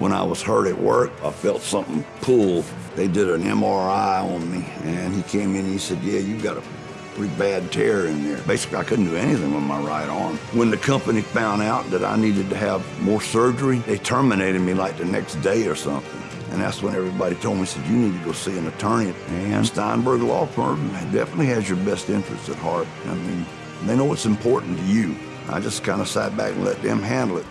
When I was hurt at work, I felt something pull. They did an MRI on me, and he came in and he said, yeah, you got a pretty bad tear in there. Basically, I couldn't do anything with my right arm. When the company found out that I needed to have more surgery, they terminated me like the next day or something. And that's when everybody told me, said, you need to go see an attorney. And Steinberg Law Firm definitely has your best interests at heart. I mean, they know what's important to you. I just kind of sat back and let them handle it.